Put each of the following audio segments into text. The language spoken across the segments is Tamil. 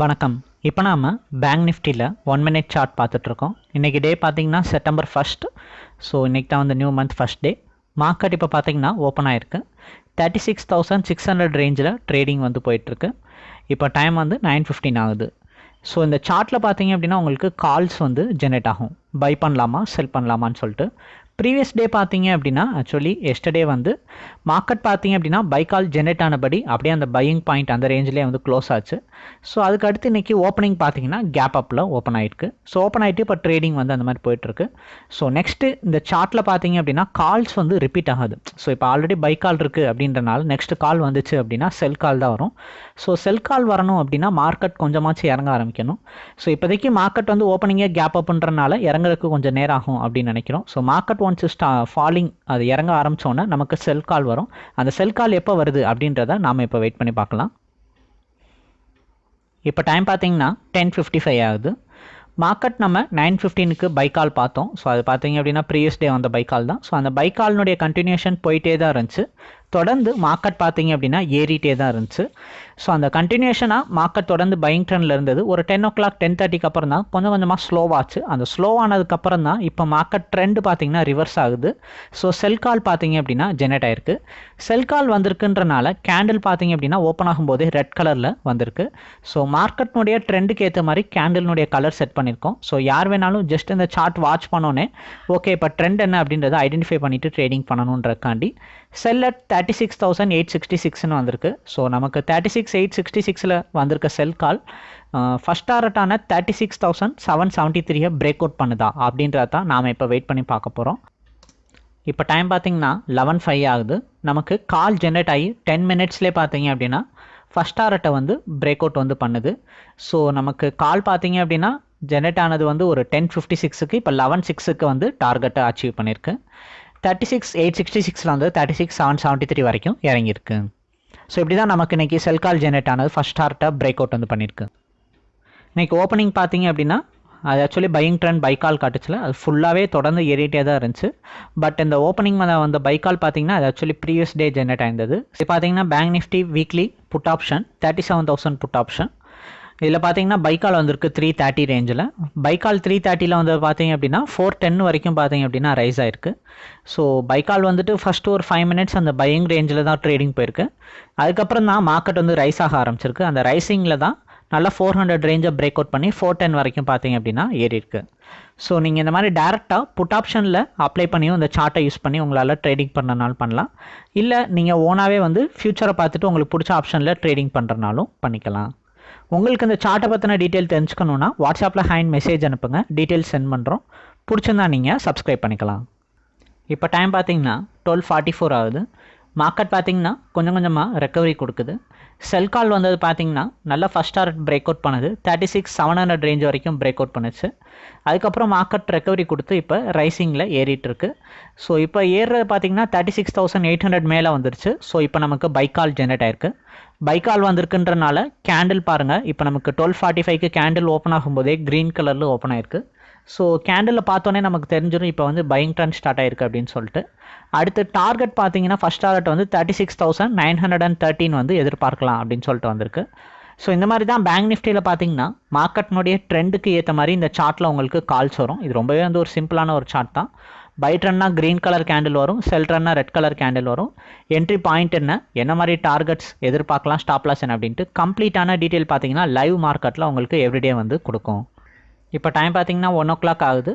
வணக்கம். இப்போ நாம் பேங்க் நிஃப்டியில் ஒன் மினிட் சார்ட் பார்த்துட்ருக்கோம். இன்றைக்கி டே பார்த்தீங்கன்னா செப்டம்பர் ஃபஸ்ட் ஸோ இன்றைக்கி தான் வந்து new month first day market இப்போ பார்த்தீங்கன்னா ஓப்பன் ஆயிருக்கு. Thirty six thousand six hundred ரேஞ்சில் ட்ரேடிங் வந்து போயிட்டுருக்கு இப்போ டைம் வந்து நைன் ஃபிஃப்டின் ஆகுது. ஸோ இந்த சார்ட்டில் பார்த்தீங்க அப்படின்னா உங்களுக்கு கால்ஸ் வந்து ஜெனரேட் ஆகும். பை பண்ணலாமா செல் பண்ணலாமான்னு சொல்லிட்டு. ப்ரீவியஸ் டே பார்த்தீங்க அப்படின்னா ஆக்சுவலி எஸ்டர்டே வந்து மார்க்கெட் பார்த்தீங்க அப்படின்னா பை கால் ஜெனரேட் ஆனபடி அப்படியே அந்த பையிங் பாயிண்ட் அந்த ரேஞ்சிலே வந்து க்ளோஸ் ஆச்சு. ஸோ அதுக்கு அடுத்து இன்றைக்கி ஓப்பனிங் பார்த்தீங்கன்னா கேப் அப்பில் ஓப்பன் ஆகிருக்கு ஸோ ஓப்பன் ஆகிட்டு இப்போ ட்ரேடிங் வந்து அந்த மாதிரி போயிட்டுருக்கு. ஸோ நெக்ஸ்ட்டு இந்த சார்ட்டில் பார்த்தீங்க அப்படின்னா கால்ஸ் வந்து ரிப்பீட் ஆகுது. ஸோ இப்போ ஆல்ரெடி பை கால் இருக்குது அப்படின்றனால நெக்ஸ்ட் கால் வந்துச்சு அப்படின்னா செல் கால் தான் வரும். ஸோ செல் கால் வரணும் அப்படின்னா மார்க்கெட் கொஞ்சமாச்சும் இறங்க ஆரம்பிக்கணும். ஸோ இப்போதைக்கு மார்க்கெட் வந்து ஓப்பனிங்கே கேப் அப்புன்றனால இறங்குறதுக்கு கொஞ்சம் நேரம் ஆகும் அப்படின்னு நினைக்கிறோம். ஸோ மார்க்கெட் ஒன்ஸ் ஸ்டா ஃபாலிங் அது இறங்க ஆரம்பித்தோன்னே நமக்கு செல் கால் வரும். அந்த செல் கால் எப்போ வருது அப்படின்றத நாம் இப்போ வெயிட் பண்ணி பார்க்கலாம். இப்போ டைம் பார்த்தீங்கன்னா டென் ஃபிஃப்டி ஃபைவ் ஆகுது. மார்க்கெட் நம்ம நைன் ஃபிஃப்டீனுக்கு பைக்கால் பார்த்தோம். ஸோ அது பார்த்தீங்க அப்படின்னா ப்ரீவியஸ் டே வந்த பைக்கால் தான். ஸோ அந்த பைக்கால்னுடைய கண்டினியூஷன் போயிட்டே தான் இருந்துச்சு. தொடர்ந்து மார்க்கெட் பார்த்தீங்க அப்படின்னா ஏறிட்டே தான் இருந்துச்சு. ஸோ அந்த கண்டினியூஷனாக மார்க்கெட் தொடர்ந்து பையிங் ட்ரெண்டில் இருந்தது. ஒரு டென் ஓ கிளாக் டென் தேர்ட்டிக்கு அப்புறம் தான் கொஞ்சம் கொஞ்சமாக ஸ்லோவாச்சு அந்த ஸ்லோ ஆனதுக்கப்புறம் தான் இப்போ மார்க்கெட் ட்ரெண்டு பார்த்தீங்கன்னா ரிவர்ஸ் ஆகுது. ஸோ செல் கால் பார்த்தீங்க அப்படின்னா ஜெனரேட் ஆயிருக்கு. செல் கால் வந்திருக்குன்றனால கேண்டில் பார்த்தீங்க அப்படின்னா ஓப்பன் ஆகும்போதே ரெட் கலரில் வந்திருக்கு. ஸோ மார்க்கெட்னுடைய ட்ரெண்டுக்கு ஏற்ற மாதிரி கேண்டில்னுடைய கலர் செட் பண்ணியிருக்கோம். ஸோ யார் வேணாலும் ஜஸ்ட் இந்த சார்ட் வாட்ச் பண்ணோன்னே ஓகே இப்போ ட்ரெண்ட் என்ன அப்படின்றத ஐடென்டிஃபை பண்ணிவிட்டு trading பண்ணணுன்றக்காண்டி sell at thirty six thousand eight sixty சிக்ஸ்னு வந்திருக்கு. ஸோ நமக்கு thirty six six eight sixty சிக்ஸில் வந்திருக்க sell call first டாரட்டான thirty six thousand seven seventy த்ரீயை பிரேக் அவுட் பண்ணுதா? அப்படின்றத தான் நாம் இப்போ வெயிட் பண்ணி பார்க்க போகிறோம் இப்போ டைம் பார்த்தீங்கன்னா லெவன் ஃபைவ் ஆகுது. நமக்கு கால் ஜென்ரேட் ஆகி டென் மினிட்ஸ்லேயே பார்த்தீங்க அப்படின்னா ஃபஸ்ட் டாரட்டை வந்து பிரேக் அவுட் வந்து பண்ணுது. ஸோ நமக்கு கால் பார்த்தீங்க அப்படின்னா ஜென்ரேட் ஆனது வந்து ஒரு டென் ஃபிஃப்டி சிக்ஸுக்கு இப்போ லெவன் சிக்ஸுக்கு வந்து டார்கெட்டை அச்சீவ் பண்ணியிருக்கு தேர்ட்டி சிக்ஸ் எயிட் சிக்ஸ்டி சிக்ஸில் வந்து thirty six seven seventy three வரைக்கும் இறங்கியிருக்கு. ஸோ இப்படி தான் நமக்கு இன்றைக்கி செல் கால் ஆனது. ஃபஸ்ட் டார்ட்டை பிரேக் அவுட் வந்து பண்ணியிருக்கு இன்றைக்கி ஓப்பனிங் பார்த்தீங்க அப்படின்னா அது ஆக்சுவலி பையிங் ட்ரெண்ட் பைக்கால் காட்டுச்சுல. அது ஃபுல்லாகவே தொடர்ந்து ஏறிட்டே தான் இருந்துச்சு. பட் இந்த ஓப்பனிங் வந்த பைக்கால் பார்த்தீங்கன்னா அது ஆக்சுவலி ப்ரீவியஸ் டே ஜென்ரேட் ஆயிருந்தது. இது பார்த்தீங்கன்னா bank Nifty weekly put option thirty seven thousand put option இதில் பார்த்தீங்கன்னா பைக்கால் வந்திருக்கு த்ரீ தேர்ட்டி ரேஞ்சில் பைக்கால் த்ரீ தேர்ட்டியில் வந்து பார்த்தீங்க அப்படின்னா ஃபோர் டென் வரைக்கும் பார்த்தீங்க அப்படின்னா ரைஸ் ஆயிருக்கு. ஸோ பைக்கால் வந்துட்டு ஃபஸ்ட்டு ஒரு ஃபைவ் மினிட்ஸ் அந்த பையிங் ரேஞ்சில் தான் ட்ரேடிங் போயிருக்கு. அதுக்கப்புறம் தான் மார்க்கெட் வந்து ரைஸ் ஆக ஆரம்பிச்சிருக்கு. அந்த ரைசிங்கில் தான் நல்லா ஃபோர் ஹண்ட்ரட் ரேஞ்சை பிரேக் அவுட் பண்ணி ஃபோர் டென் வரைக்கும் பார்த்தீங்க அப்படின்னா ஏறி இருக்கு ஸோ நீங்கள் இந்த மாதிரி டேரெக்டாக புட் ஆப்ஷனில் அப்ளை பண்ணியும் இந்த சார்ட்டை யூஸ் பண்ணி உங்களால் ட்ரேடிங் பண்ணுறனாலும் பண்ணலாம். இல்லை நீங்கள் ஓனாகவே வந்து ஃப்யூச்சரை பார்த்துட்டு உங்களுக்கு பிடிச்ச ஆப்ஷனில் ட்ரேடிங் பண்ணுறனாலும் பண்ணிக்கலாம். உங்களுக்கு இந்த சார்ட்டை பற்றின டீட்டெயில் தெரிஞ்சுக்கணுன்னா வாட்ஸ்அப்பில் ஹேண்ட் மெசேஜ் அனுப்புங்க. டீட்டெயில்ஸ் சென்ட் பண்ணுறோம் பிடிச்சிருந்தா நீங்கள் சப்ஸ்கிரைப் பண்ணிக்கலாம். இப்போ டைம் பார்த்தீங்கன்னா டுவெல் ஃபார்ட்டி ஃபோர் ஆகுது. மார்க்கெட் பார்த்தீங்கன்னா கொஞ்சம் கொஞ்சமாக ரெக்கவரி கொடுக்குது. செல் கால் வந்தது பார்த்தீங்கன்னா நல்லா ஃபஸ்ட் டாரட் பிரேக் அவுட் பண்ணுது. Thirty six seven hundred range வரைக்கும் பிரேக் அவுட் பண்ணுச்சு. அதுக்கப்புறம் மார்க்கெட் ரெக்கவரி கொடுத்து இப்போ ரைசிங்கில் ஏறிட்டுருக்கு ஸோ இப்போ ஏறுறது பார்த்தீங்கன்னா thirty six thousand eight hundred மேலே வந்துருச்சு. ஸோ இப்போ நமக்கு பைக்கால் ஜென்ரேட் ஆயிருக்கு. பைக்கால் வந்திருக்குன்றனால கேண்டில் பாருங்கள் இப்போ நமக்கு டுவெல் ஃபார்ட்டி ஃபைவ்க்கு கேண்டில் ஓப்பன் ஆகும்போதே க்ரீன் கலரில் ஓப்பன் ஆயிருக்கு. ஸோ கேண்டிலில் பார்த்தோன்னே நமக்கு தெரிஞ்சிடும் இப்போ வந்து பையிங் ட்ரெண்ட் ஸ்டார்ட் ஆயிருக்கு அப்படின்னு சொல்லிட்டு. அடுத்து டார்கெட் பார்த்தீங்கன்னா ஃபஸ்ட் டார்கெட் வந்து thirty six thousand nine hundred and thirteen வந்து எதிர்பார்க்கலாம் அப்படின்னு சொல்லிட்டு வந்திருக்கு. ஸோ இந்த மாதிரி தான் பேங்க் நிஃப்டியில் பார்த்தீங்கன்னா மார்க்கெட்னுடைய ட்ரெண்டுக்கு ஏற்ற மாதிரி இந்த சார்ட்டில் உங்களுக்கு கால்ஸ் வரும். இது ரொம்பவே வந்து ஒரு சிம்பிளான ஒரு சார்ட் தான். பை ட்ரெண்ட்னா க்ரீன் கலர் கேண்டில் வரும் செல் ட்ரெண்ட்னா ரெட் கலர் கேண்டில் வரும். என்ட்ரி பாயிண்ட் என்ன? என்ன மாதிரி டார்கெட்ஸ் எதிர்பார்க்கலாம் ஸ்டாப்லாஸ் என்ன அப்படின்ட்டு கம்ப்ளீட்டான டீட்டெயில் பார்த்தீங்கன்னா லைவ் மார்க்கெட்டில் உங்களுக்கு எவ்ரிடே வந்து கொடுக்கும். இப்போ டைம் பார்த்தீங்கன்னா ஒன் ஓ கிளாக் ஆகுது.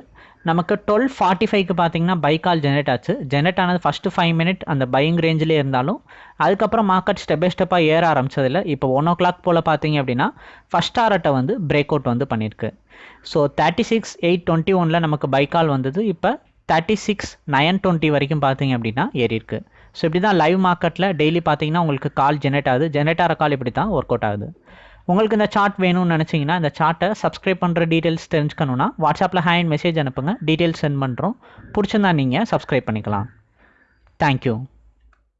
நமக்கு டுவெல் ஃபார்ட்டி ஃபைவ்க்கு பார்த்தீங்கன்னா பை கால் ஜெனரேட் ஆச்சு. ஜெனரேட் ஆனது ஃபஸ்ட்டு ஃபைவ் மினிட் அந்த பையிங் ரேஞ்சிலே இருந்தாலும் அதுக்கப்புறம் மார்க்கெட் ஸ்டெப் பை ஸ்டெப்பாக ஏற ஆரம்பிச்சதில்ல. இப்போ ஒன் ஓ கிளாக் போல் பார்த்தீங்க அப்படின்னா ஃபஸ்ட் ஆரட்டை வந்து பிரேக் அவுட் வந்து பண்ணியிருக்கு so thirty six eight twenty ஒனில் நமக்கு பை கால் வந்தது. இப்போ தேர்ட்டி சிக்ஸ் நயன் டுவெண்ட்டி வரைக்கும் பார்த்தீங்க அப்படின்னா ஏறியிருக்கு ஸோ இப்படி தான் லைவ் மார்க்கெட்டில் டெய்லி பார்த்தீங்கன்னா உங்களுக்கு கால் ஜெனரேட் ஆகுது. ஜெனரேட் ஆகிற கால் இப்படி தான் ஒர்க் அவுட் ஆகுது. உங்களுக்கு இந்த சார்ட் வேணும்னு நினச்சிங்கன்னா இந்த சார்ட்டை சப்ஸ்கிரைப் பண்ணுற டீட்டெயில்ஸ் தெரிஞ்சுக்கணுன்னா வாட்ஸ்அப்பில் ஹேண்ட் மெசேஜ் அனுப்புங்க. டீட்டெயில்ஸ் சென்ட் பண்ணுறோம் பிடிச்சிருந்தா நீங்கள் சப்ஸ்கிரைப் பண்ணிக்கலாம். தேங்க்யூ